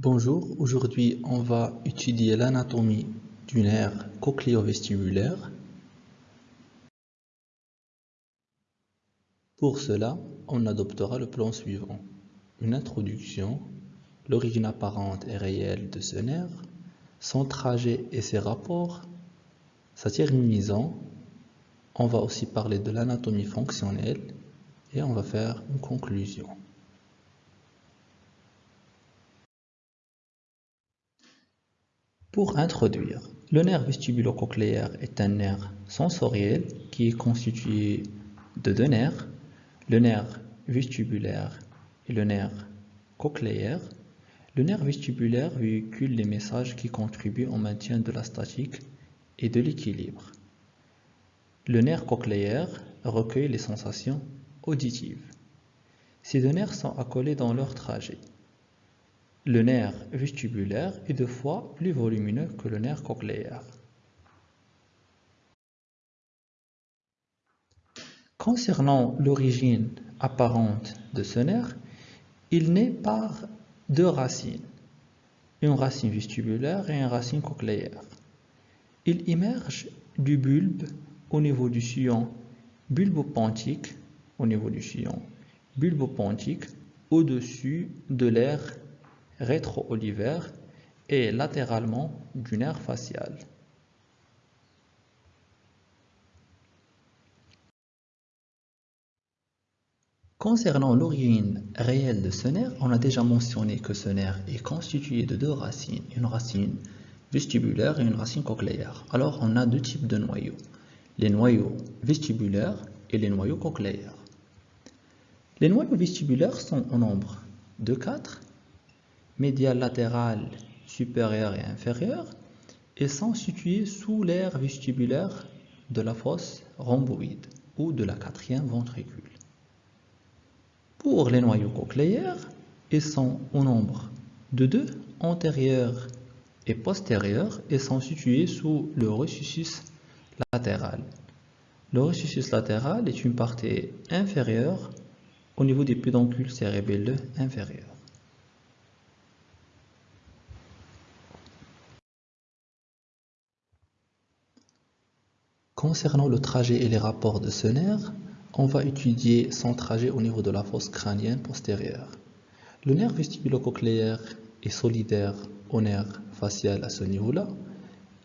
Bonjour, aujourd'hui on va étudier l'anatomie du nerf cochléo-vestibulaire. Pour cela, on adoptera le plan suivant. Une introduction, l'origine apparente et réelle de ce nerf, son trajet et ses rapports, sa terminaison, on va aussi parler de l'anatomie fonctionnelle et on va faire une conclusion. Pour introduire, le nerf vestibulo-cochléaire est un nerf sensoriel qui est constitué de deux nerfs, le nerf vestibulaire et le nerf cochléaire. Le nerf vestibulaire véhicule les messages qui contribuent au maintien de la statique et de l'équilibre. Le nerf cochléaire recueille les sensations auditives. Ces deux nerfs sont accolés dans leur trajet. Le nerf vestibulaire est deux fois plus volumineux que le nerf cochléaire. Concernant l'origine apparente de ce nerf, il naît par deux racines, une racine vestibulaire et une racine cochléaire. Il émerge du bulbe au niveau du sillon bulbopontique, au niveau du sillon bulbopontique, au-dessus de l'air rétro-olivaire et latéralement du nerf facial. Concernant l'origine réelle de ce nerf, on a déjà mentionné que ce nerf est constitué de deux racines, une racine vestibulaire et une racine cochléaire. Alors on a deux types de noyaux, les noyaux vestibulaires et les noyaux cochléaires. Les noyaux vestibulaires sont au nombre de 4 médial latéral supérieur et inférieur et sont situés sous l'aire vestibulaire de la fosse rhomboïde ou de la quatrième ventricule. Pour les noyaux cochléaires, ils sont au nombre de deux antérieurs et postérieurs et sont situés sous le ressuscitus latéral. Le ressuscitus latéral est une partie inférieure au niveau des pédoncules cérébelleux inférieurs. Concernant le trajet et les rapports de ce nerf, on va étudier son trajet au niveau de la fosse crânienne postérieure. Le nerf vestibulo-cochléaire est solidaire au nerf facial à ce niveau-là.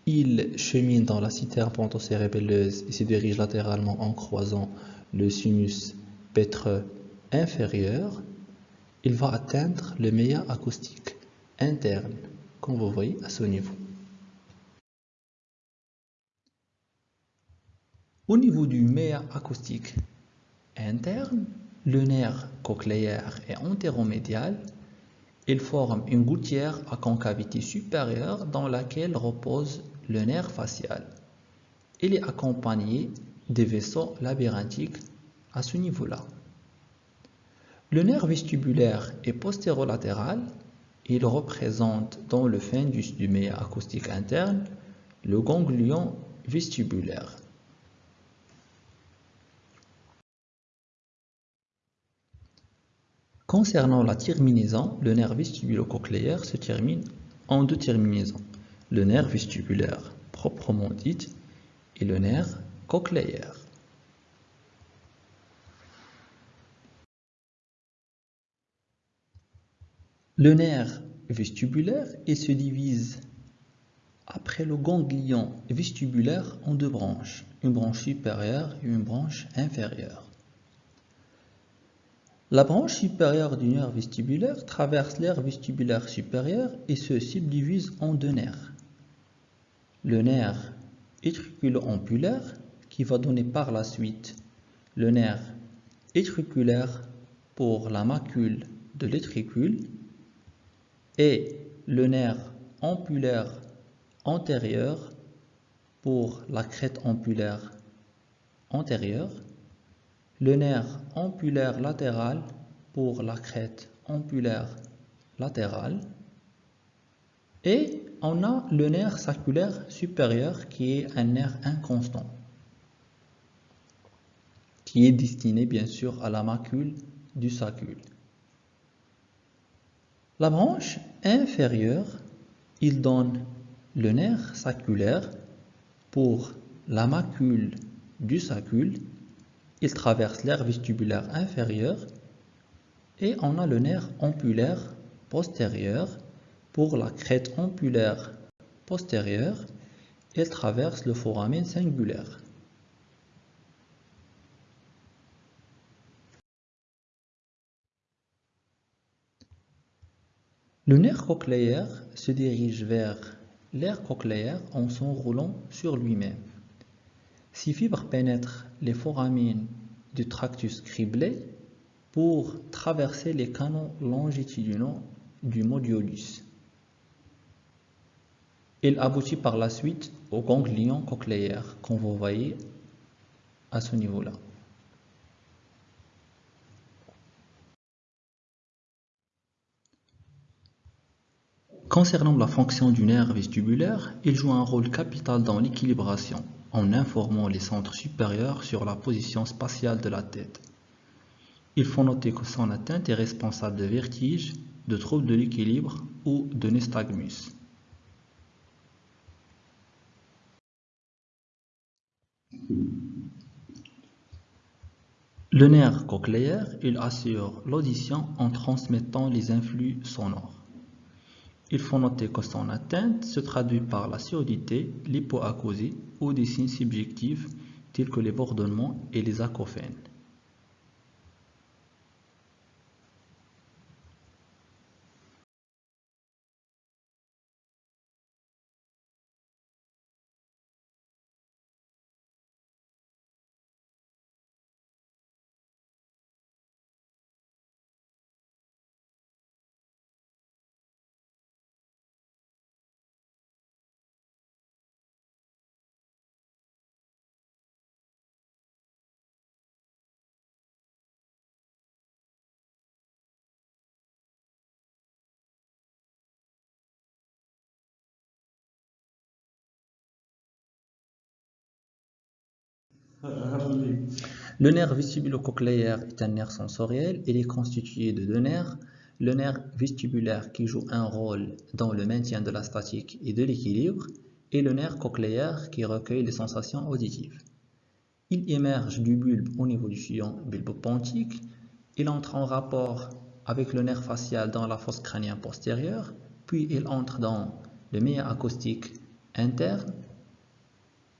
Il chemine dans la citerne pontocérébelleuse et se dirige latéralement en croisant le sinus pétreux inférieur. Il va atteindre le méa acoustique interne, comme vous voyez à ce niveau. Au niveau du méa acoustique interne, le nerf cochléaire est antéromédial. Il forme une gouttière à concavité supérieure dans laquelle repose le nerf facial. Il est accompagné des vaisseaux labyrinthiques à ce niveau-là. Le nerf vestibulaire est postérolatéral. Il représente dans le fundus du méa acoustique interne le ganglion vestibulaire. Concernant la terminaison, le nerf vestibulo-cochléaire se termine en deux terminaisons, le nerf vestibulaire proprement dit et le nerf cochléaire. Le nerf vestibulaire se divise après le ganglion vestibulaire en deux branches, une branche supérieure et une branche inférieure. La branche supérieure du nerf vestibulaire traverse l'aire vestibulaire supérieure et se subdivise en deux nerfs. Le nerf étriculo-ampulaire qui va donner par la suite le nerf étriculaire pour la macule de l'étricule et le nerf ampulaire antérieur pour la crête ampulaire antérieure le nerf ampulaire latéral pour la crête ampulaire latérale et on a le nerf saculaire supérieur qui est un nerf inconstant qui est destiné bien sûr à la macule du sacule. La branche inférieure, il donne le nerf saculaire pour la macule du sacule. Il traverse l'aire vestibulaire inférieure et on a le nerf ampulaire postérieur pour la crête ampulaire postérieure. Il traverse le foramen singulaire. Le nerf cochléaire se dirige vers l'air cochléaire en s'enroulant sur lui-même. Ces fibres pénètrent les foramines du tractus criblé pour traverser les canaux longitudinaux du modiolus. Il aboutit par la suite au ganglion cochléaire qu'on vous voyez à ce niveau-là. Concernant la fonction du nerf vestibulaire, il joue un rôle capital dans l'équilibration, en informant les centres supérieurs sur la position spatiale de la tête. Il faut noter que son atteinte est responsable de vertiges, de troubles de l'équilibre ou de nystagmus. Le nerf cochléaire, il assure l'audition en transmettant les influx sonores. Il faut noter que son atteinte se traduit par la surdité, l'hypoacousie ou des signes subjectifs tels que les bourdonnements et les acouphènes. Le nerf vestibulo-cochléaire est un nerf sensoriel. Il est constitué de deux nerfs. Le nerf vestibulaire qui joue un rôle dans le maintien de la statique et de l'équilibre et le nerf cochléaire qui recueille les sensations auditives. Il émerge du bulbe au niveau du sillon bulbopontique. Il entre en rapport avec le nerf facial dans la fosse crânienne postérieure, puis il entre dans le méa acoustique interne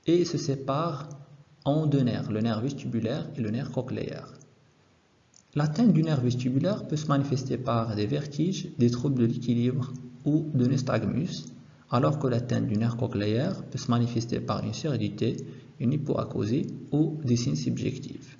et se sépare en deux nerfs, le nerf vestibulaire et le nerf cochléaire. L'atteinte du nerf vestibulaire peut se manifester par des vertiges, des troubles de l'équilibre ou de nystagmus, alors que l'atteinte du nerf cochléaire peut se manifester par une surdité, une hypoacousie ou des signes subjectifs.